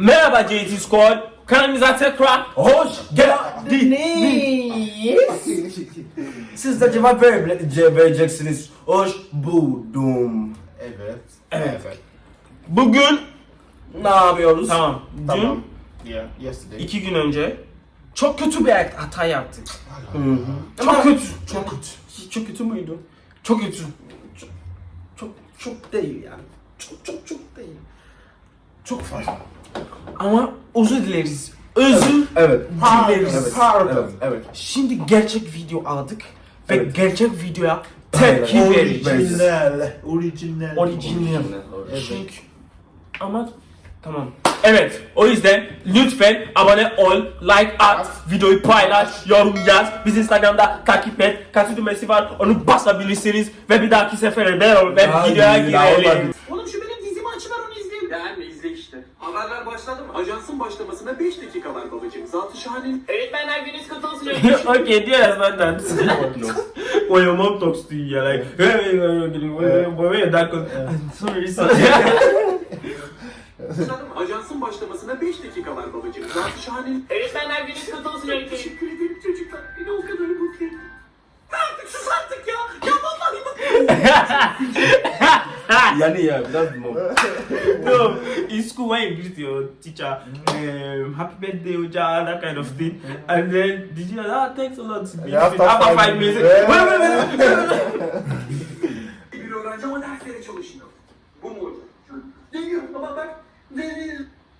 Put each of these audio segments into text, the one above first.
Merhaba JT Squad. Kanalımıza tekrar hoş geldiniz. Siz de cevap vere- vereceksiniz. Hoş buldum. Evet. Evet. Bugün Ne yapıyoruz? tamam. Tamam. Yeah, yesterday. İki gün önce çok kötü bir hata yaptık. Hı hı. Çok kötü. Çok kötü. Çok kötü müydü? Çok kötü. Çok çok değil yani. Çok çok çok değil. Çok fazla. Ama özür dileriz. Özür Evet. dileriz. Evet. Pardon. Evet. Evet. Şimdi gerçek video aldık ve Evet. gerçek videoya tepki vereceğiz. Original. Original. Original. Evet. Çünkü ama tamam. Evet, o yüzden lütfen abone ol, like at, videoyu paylaş, yorum yaz. Biz Instagram'da takip et. Katı düğmesi var, onu basabilirsiniz. Ve bir dahaki sefere beraber videoya girelim. Oğlum şu benim dizimi açıver onu izleyelim. Beğenme izle işte. Haberler başladı mı? Ajansın başlamasına 5 dakika var babacığım. Zatı şahane. Öğretmenler gününüz kutlu olsun. okay, do you understand that? when your mom talks to you, you're like, hey, hey, hey, hey, hey, when your dad goes, sorry, sorry. Mı? Ajansın başlamasına 5 dakika var babacığım. Zatı şahane. Öğretmenler gününüz kutlu olsun. Teşekkür ederim çocuklar. Beni o kadar mutlu ettin. Artık sus artık ya. Ya vallahi bak. Yani ya biraz mom. no, in school when you greet your teacher, um, happy birthday, Uja, that kind of thing, and then did you ah thanks a lot. Yeah, after after five five minutes, minutes. wait, wait, wait, wait, wait. Bir öğrenci ama derslere çalışmıyor. Bu mu hocam? Değil ama bak.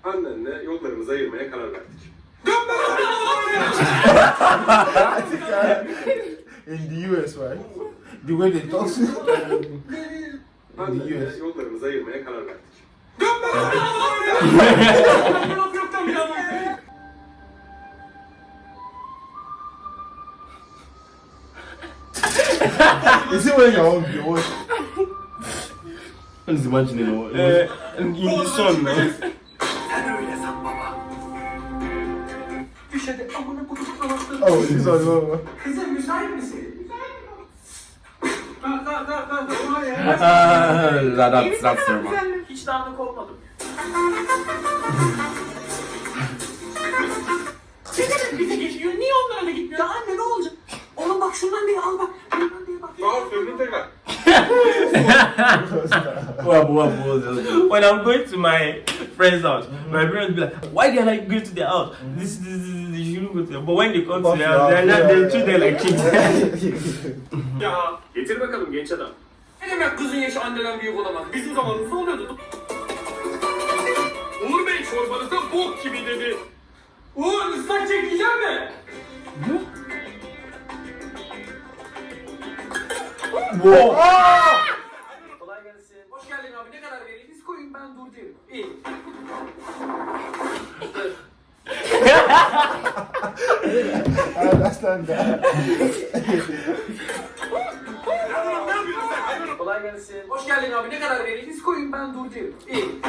Annenle yollarımızı ayırmaya karar verdik. In the US, right? The way they talk. Annenle yollarımızı ayırmaya karar verdik. Is it when you're on your watch? I'm just imagining what. Uh, in the sun, man. Sen öyle san That's that's normal. Hiç dağınık olmadım. Senin bize geçiyor. Niye onlara da gitmiyor? Ya anne ne olacak? Oğlum bak şundan diye al bak. Şundan diye bak. Al söyleyeyim tekrar. What, what, what, when I'm going to my friend's house, my parents be like, "Why did I go to their house? This, this, this, this you shouldn't go to them." But when they come to their house, they're not, they treat them like kids. Ya getir bakalım genç adam. Ne demek kızın yaşı anneden büyük olamaz? Bizim zamanımızda oluyordu. Uğur Bey çorbanızda bok gibi dedi. Uğur ıslak çekeceğim mi? Kolay gelsin. Hoş geldin abi. Ne kadar vereyim? Koyun ben dur derim. İyi. I understand that. Kolay gelsin. Hoş geldin abi. Ne kadar vereyim? Biz koyun ben dur derim. İyi.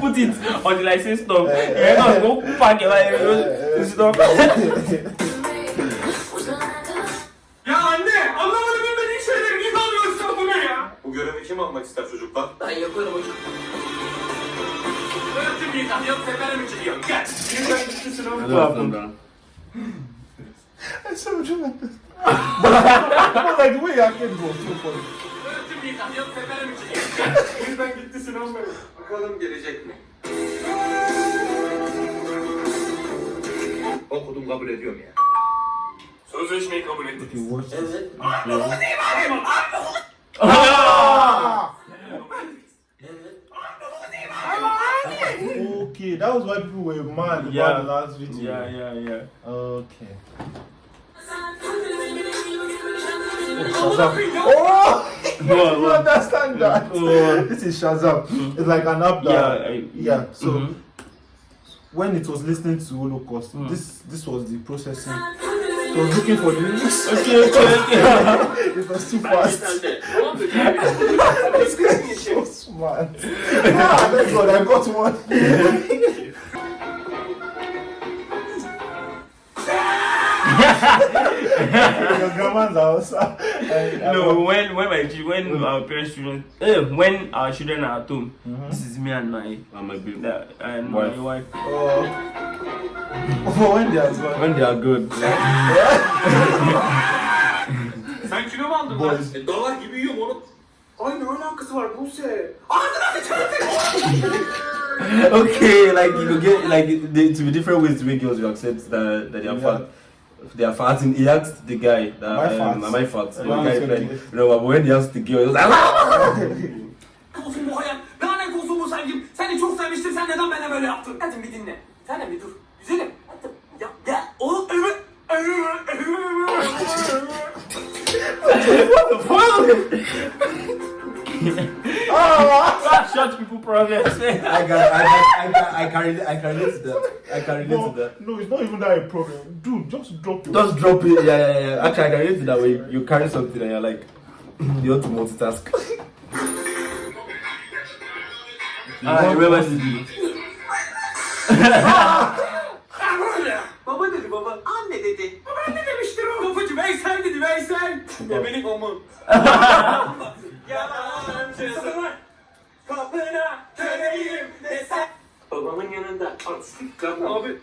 Put it on the license stop. Yeah, no, go park it like stop. Ya anne! Anlamadım bilmediğin şeyleri niye alıyorsun bu ne ya? Bu görevi kim almak ister çocuklar? Ben yaparım hocam. Öğretim yıkan yok tepene mi çıkıyor? Gel. Birden gitti sınavı. Hey, sir, would you like this? but, but like, wait, I can't go too far. Birden. Bakalım gelecek mi? Okudum kabul ediyorum ya. Sözleşmeyi kabul ettiniz. Evet. Abi bunu değil Okay, that was why people were mad yeah. about the last video. Yeah, yeah, yeah. Okay. Shazam. Oh! No, you no. understand that? Oh. This is Shazam. It's like an app that. Yeah, I- yeah. So Mhm. when it was listening to Holocaust, this this was the processing. It was looking for the lyrics. Okay, okay, okay. it was too fast. Tamam mı? so smart. ah, thank God, I got one. your grandma's house. And- and No, when when my chi- when mm. our parents children eh, when our children are at home, mm-hmm. this is me and my And my baby. the, and Wife. my wife. Oh. For when they are gone. When they are good. Sen kilo mu aldın lan? Boys. E, dalar gibi yiyorum oğlum. Ay ne alakası var Buse? Ağzına sıçratın. okay, like you could get like the, to be different ways to make girls you accept that, that they are Yeah. fat. their fans and he asked the guy that my um, fans, my fans the guy friend but when he asked the girl he was ah! like seni çok sevmiştim sen neden bana böyle yaptın? Dedim bir dinle. Sen bir dur. Güzelim dedim ya ya What the fuck? oh, shut people. I got, I got, I got, I carried, I carried that. I can relate No, to that. no, it's not even that a problem. Dude, just drop it. Just drop it. Yeah, yeah, yeah. Actually, I can relate to that way. You carry something and you're like, you want to multitask. I remember this. Baba dedi baba. Anne dedi. Baba ne demiştir o? Kapıcı Veysel dedi Veysel. Ebelik omun. Yalancısın. Kapına köleyim desen. Babamın yanında artistik yapma abi.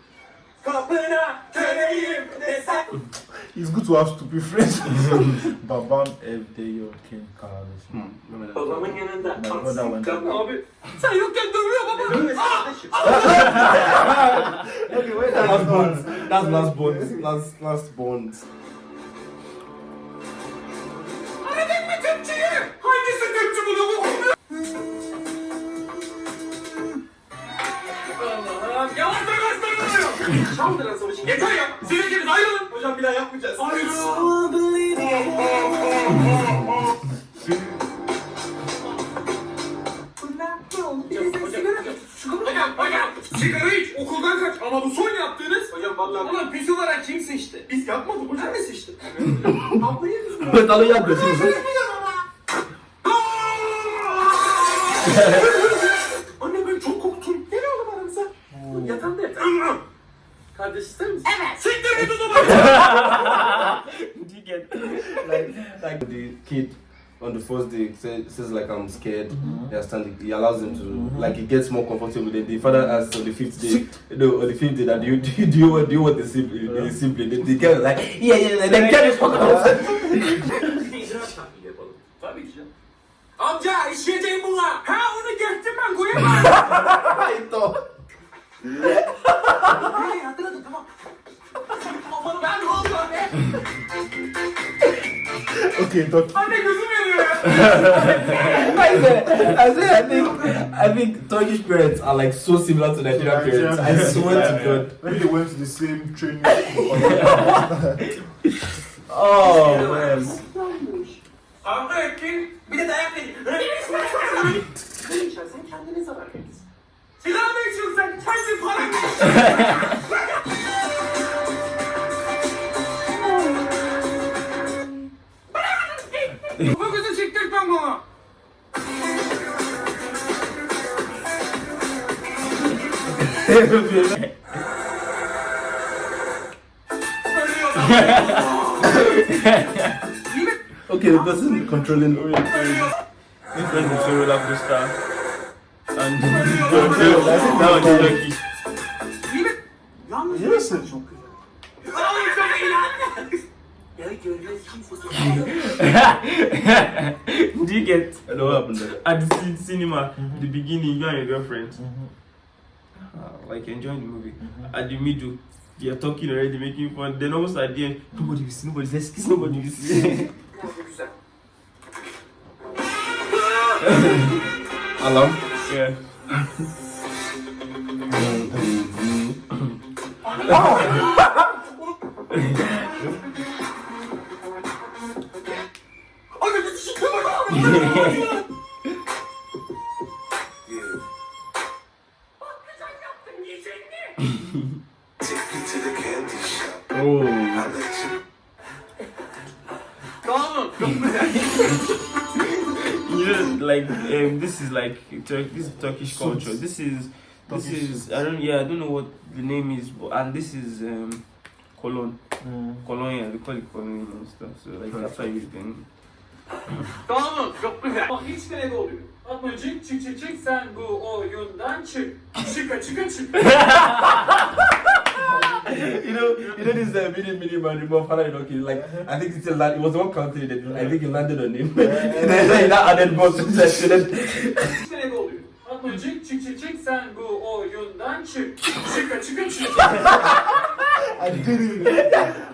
Kapına köleyim desen. It's good to have stupid friends. Babam evde yokken kardeşim. Babamın yanında My brother went artistik yapma abi. Sen yokken dövüyor baba. Okay, wait, Last bonds. That's last bonds. Last, last bonds. Çaldıran savaşı. Yeter ya. Sivilceniz ayrılın. Hocam bir daha yapmayacağız. Hocam, hocam, sigara iç, okuldan kaç ama bu son yaptığınız... Hocam vallahi... Ulan pis olarak kim sıçtı? Biz yapmadık hocam. Ne sıçtı? Ablayı düzgün. Agree. Anne the kid on the first day says, says like I'm scared. They are standing. He allows them to mm-hmm. like he gets more comfortable. Then the father mm-hmm. asks on the fifth day, no, on the fifth day that do you do you, do you want do you want the sibling? The sibling. The, the girl is like yeah yeah. yeah. Then girl is fucking outside. Bir de icraat tahlili yapalım. Tabii ki canım. Amca işleyeceğim buna. Ha onu geçtim ben koyamam. I thought. Hayır hatırladım tamam. Aman ben ne oldu anne? Okay, talk. Anne gözüm yanıyor ya. I said, I said, I think, I think Turkish parents are like so similar to Nigerian parents. I swear to God. Maybe they went to the same training. Oh man. Kavga ettin. Bir de dayak yedin. Ne içersen kendine zarar verirsin. Sigara mı içiyorsun sen? Kendi paran mı? Bu kızı siktirtmem bana. Okay, the person controlling. This one is a roller coaster. And that one is get? I what happened there. At the cin- cinema, mm-hmm. the beginning, you and your girlfriend, uh, like enjoying the movie. Mm-hmm. At the middle, they are talking already, making fun. Then almost at the end, nobody will see, nobody says kiss, nobody will see. Biraz da güzel. Alarm. yeah. Anne Oh. You know, like um, this is like Tur- this is Turkish culture. This is this Turkish is I don't yeah I don't know what the name is, but and this is um, cologne. Colonia, they call it colonia and stuff. So like that's why we can. Tamam çok güzel. Bak hiç de ne oluyor. Atmacık çık çık çık sen bu oyundan çık. Çıka çıka çık. you know, you know this uh, mini mini man remember Father Enoch is like I think it's a land, it was one country that I think it landed on him. and then he now added more to that. De oluyor. Atmacık çık çık çık sen bu oyundan çık. Çıka çıka çık. I did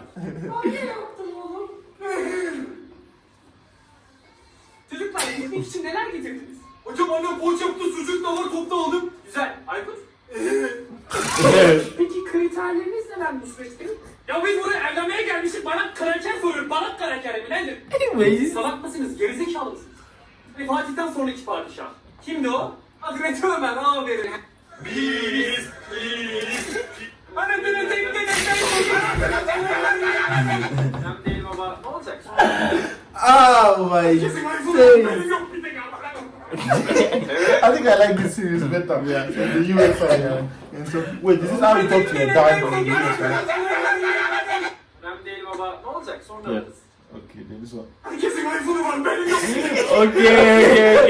Hocam annem poğaça yaptı, sucuk da var, topta aldım. Güzel. Aykut? Peki kriterleriniz neler bu süreçte? Ya biz buraya evlenmeye gelmişiz, bana kraker soruyor. Bana kraker mi nedir? Anyways. Salak mısınız? Gerizekalı mısınız? Hani Fatih'ten sonraki padişah. Kimdi o? Hazreti Ömer, aferin. Biz, biz. Anasını tek tek tek Önemli değil baba. Ne olacak? oh my Kesin I think I like this series better. Yeah, the USA. Yeah. And so, wait, this is how you talk to your dad from the US, right? Önemli değil baba. Ne olacak? Sonra Yeah. Okay, then this one. IPhone'u var benim yok. Okay, okay,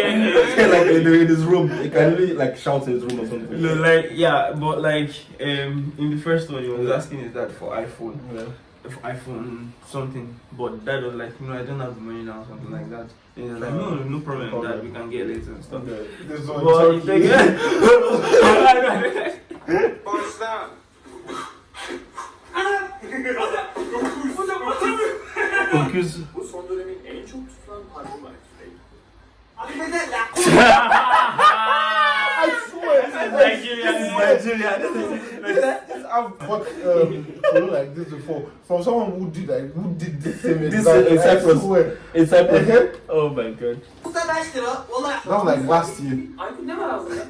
okay. like in, in his room, he can really like shout in his room or something. No, like yeah, but like um in the first one, he was asking his dad for iPhone, Yeah. For iPhone something, but dad was like, you know, I don't have the money now, something like that. And he was like, no, no problem, dad, we can get later and stuff. Okay. This one. But it's he okay. take- Başla. Hocam atamıyorum. Because Bu son dönemin en çok tutulan parfümü var. I swear. Nigeria, Nigeria. This, I've bought um, like this before from someone who did like who did this same This exact. is I Cyprus. swear. In Cyprus. Uh-huh. Oh my god. That was like last year. Aykut ne var ağzında?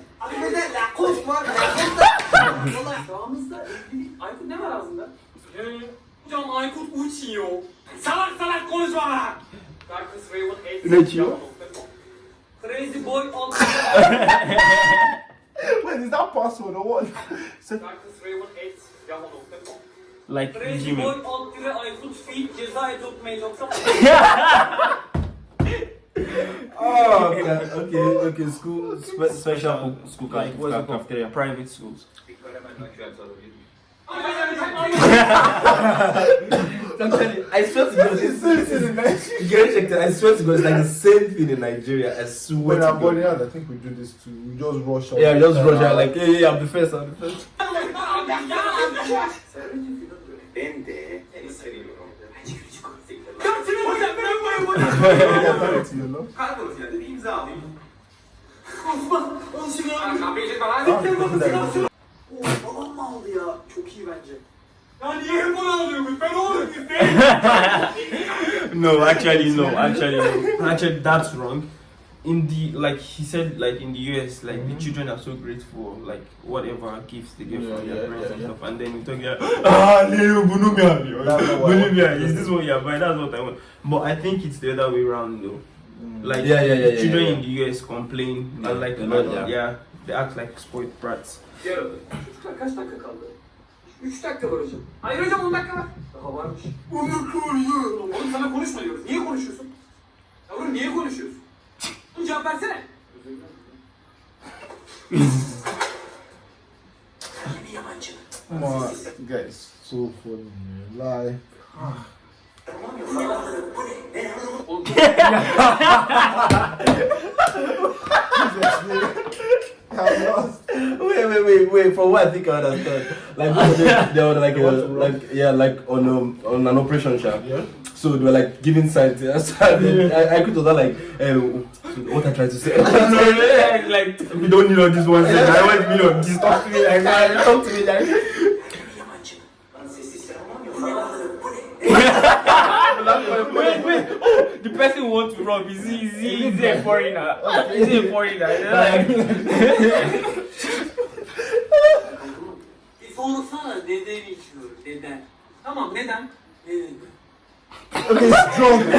Sağımızda evli. Aykut ne var ağzında? Ee, Hocam Aykut uçuyor. Salak salak konuşma. Darkness Raven 8. Ne uçuyor? Crazy boy on Wait, is that password or what? So- Darkness Raven 8. Yahoo.com Like Crazy Gmail. boy alt dire Aykut feed ceza edotmail.com Oh, okay, okay, okay. School spe- special school Like what's it called? cafeteria. Private schools. I'm telling you, I swear to God, It's serious in Nigeria. Get checked. I swear to God, it's like the same thing in Nigeria. I swear When to I'm going God. out, I think we do this too. We just rush out. Yeah, just rush out like, hey, hey, I'm the first, I'm the first. Ben de seni seviyorum. Ya senin hocam ben bayım hocam. Yeah, tell it to you, no? Karakolos yani bir imza alayım. Osman, on silah. Kapıyı çek bana. Tamam, Siktir bir bana dakika. silah. Oo, babam mı aldı ya? Çok iyi bence. no, actually no, actually no. Actually that's wrong. In the like he said like in the US like the children are so grateful like whatever gifts they get Yeah, from their yeah, parents yeah, and yeah. stuff and then you talk yeah ah Leo bunu mi alıyor? That's not what I Bunu want. mi alıyor? Is this what you're buying? That's what I want. But I think it's the other way around though. Like Yeah, yeah, yeah, yeah, children yeah. in the US complain Yeah, and like a lot, yeah. yeah. they act like spoiled brats. Yarın. 3 dakika var hocam. Hayır hocam 10 dakika var. Daha varmış. 10 dakika var ya. Oğlum sana konuşma diyoruz. Niye konuşuyorsun? Yavrum niye konuşuyorsun? Oğlum cevap versene. Yeni yabancı. Come on, guys, so funny, man. Lie. Oğlum I'm lost. Wait, wait, wait, wait. For what I think I understand. Like they, they were like, uh, like yeah, like on um, on an operation shop. Yeah. So they were like giving signs. And then I, I could was like, um, what I tried to say. like, like we don't need all this one second. I want me on this. Talk to me like. Talk to me like Wait, wait. Oh, the person who wants to rob is he, is he, is he a foreigner? Is he a foreigner? Bir sorsana neden içiyor? Neden? Tamam neden? Neden? Okay, strong.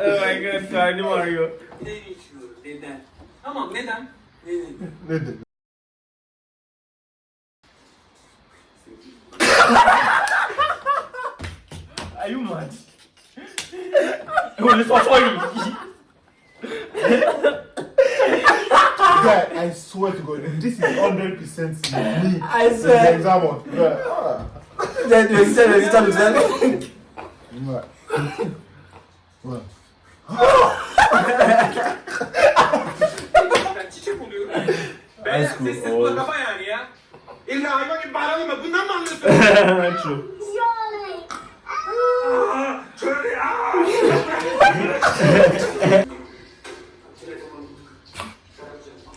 oh my god, Cardi Mario. Neden içiyor? Neden? Tamam neden? Neden? Neden? Are you mad? well, it's for sorry. Guy, I swear to God, this is 100% me. I in the swear. exam hall. Guy, ah. Then you said it, you said it. What? What? Ben çiçek oluyorum. High Beyler school sessiz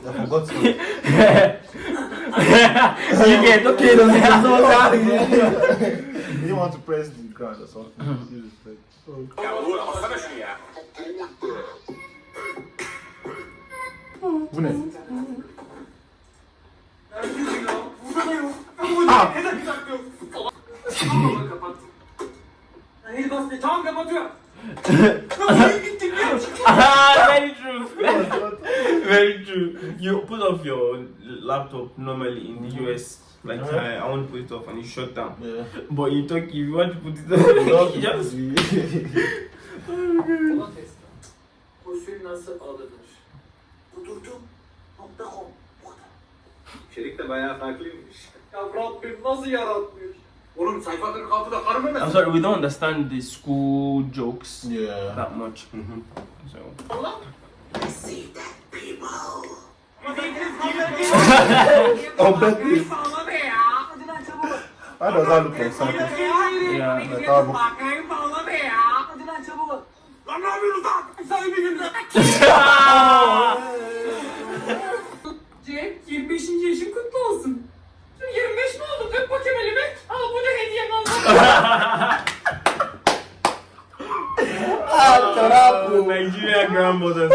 나 먹었어. 이게 또 기회도네요. He wants to praise the God. That's all. He just like. 분해. 아. Ah, very true. very true. You put off your laptop normally in the US. Like Uh-huh. I, I want to put it off and you shut down. Yeah. But in Turkey, if you want to put it on, you just test. Pozisyonu nasıl alınır? De bayağı farklıymış. Ya Rabbim nasıl yaratmış? Oğlum sayfa 46'da karı memesi. I'm sorry, we don't understand the school jokes yeah. that much. Mm -hmm. so. See that people. oh, bet you. I don't know the something. Yeah, the double. 25. yaşın kutlu olsun. Şimdi 25 mi oldun? Öp bakayım elimi. Al bu da hediyem al. Nigerian grandmothers.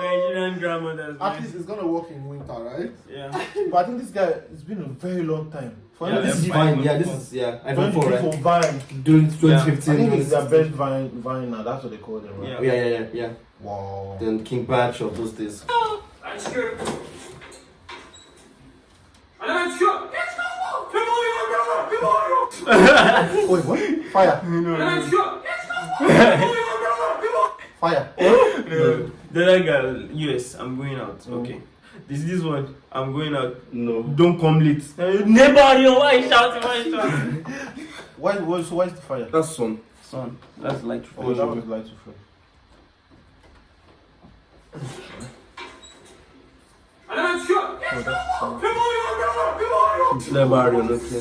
Nigerian grandmothers. At least it's gonna work in winter, right? Yeah. But I think this guy, it's been a very long time. For Yeah, This is is fine. Yeah, this is yeah. iPhone 4, right? for Vine. During 2015. I think it's their best Vine, Vine now. That's what they call them, right? Yeah. Yeah, yeah, yeah, yeah. Wow. Then King Bach of those days. Oh, Ben çıkıyorum. Hadi ben çıkıyorum. Geç kalma. Ne bağırıyorsun? Ne bağırıyorsun? Ne bağırıyorsun? Wait, what? Fire. Hadi ben çıkıyorum. Geç kalma. Ne bağırıyorsun? Ne bağırıyorsun? Fire. No, the other guy, US, I'm going out. Oh. Okay. This this one, I'm going out. No. Don't come late. Nobody, why you shouting? Why you shouting? Why, why, so why is the fire? That's son. Son, that's light. Oh, that was light Orada. Ne bağırıyor Rocky?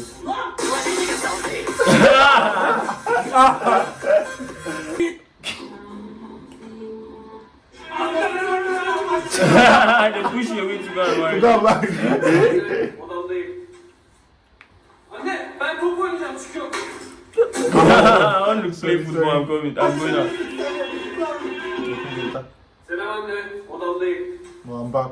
Hani kuş yok hiç var. Ulan bak. Odamdayım. Anne ben top oynayacağım çıkıyorum. On looks play football I'm coming. I'm going out. Selam anne odamdayım. Ulan bak.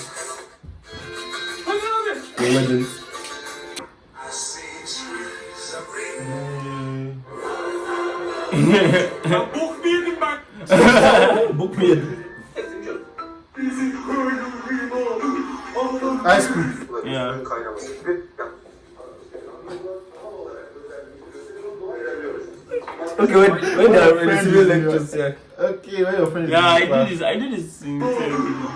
is lectures, yeah. Okay, where your friend is? Yeah, I in do this. I do this in television.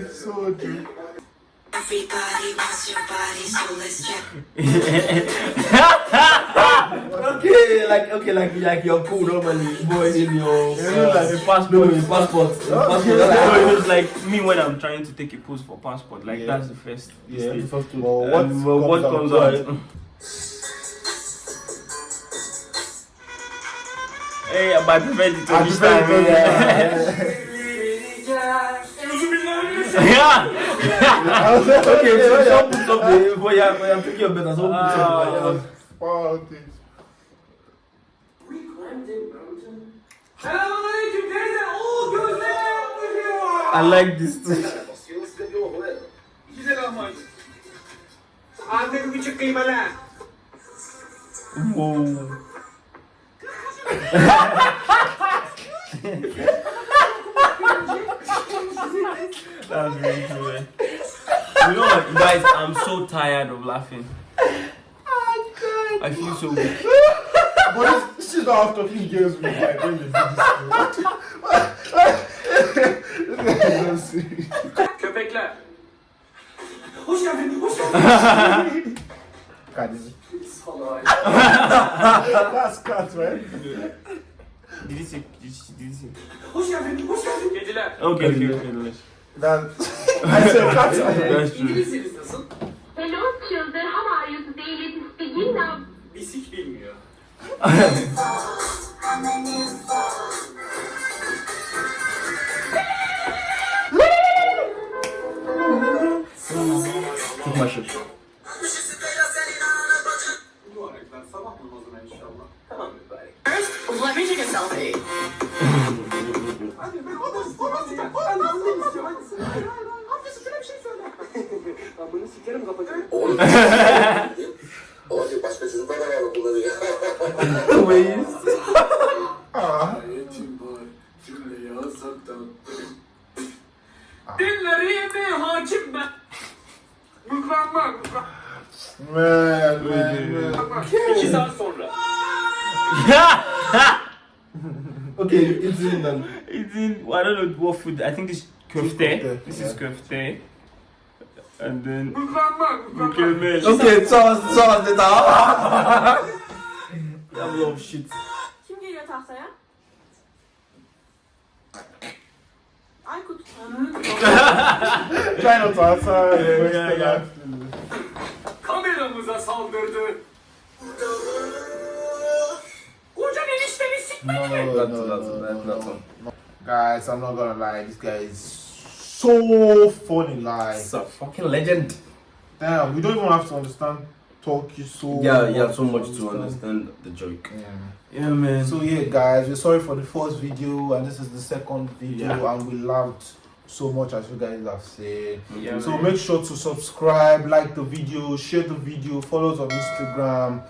It's so true. Everybody wants your body, so let's check. Okay, like okay, like like you're cool normally, boy in your You know, like the passport. no, your passport, your passport. Okay. that's So like- it was like me when I'm trying to take a pose for passport. Like Yeah. that's the first. Yeah, the first two. Well, what, And, well, what comes out? hey, but I prefer the I Turkish prefer time. the Yeah. Yeah. okay, so some put up the for yeah, for yeah, taking your better. Some put up. Wow, things. Selamünaleyküm teyze. Oo gözleme yaptırıyor. I like this too. Güzel lahmacun. Antep küçük kıymalı. Whoa. That really cool. man. You know what, guys? I'm so tired of laughing. Oh, I feel so weak. this is after three games we get when. Köpekler. Hoş geldin, hoş geldin. Kardeşim. Salak. That's cut, man. Dili sek, dili. Hoş geldin, hoş geldin. Kediler. Okay, okay, kediler. Ben... I said cut. İngilizceniz nasıl? Çok başarılı. Amını sikerim kapatacağım. I think this köfte. This is köfte. And then mükemmel. Okay, sos, sos dedi. I love shit. Kim geliyor tahtaya? Aykut. Ben o tahtaya. Kameramıza saldırdı. Kocan eniştemi sikmedi mi? Not, not, not, not, not. Guys, I'm not gonna lie. This guy is so funny. Like, It's a fucking legend. damn, we don't even have to understand Turkish so. Yeah, yeah, so much to understand the joke. Yeah. Yeah, man. So yeah, guys, we're sorry for the first video, and this is the second video, Yeah. and we loved so much as you guys have said. Yeah, So man. make sure to subscribe, like the video, share the video, follow us on Instagram.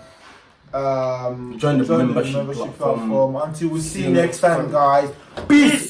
Um, Join the membership platform. platform. Until we see you next time, guys. Peace.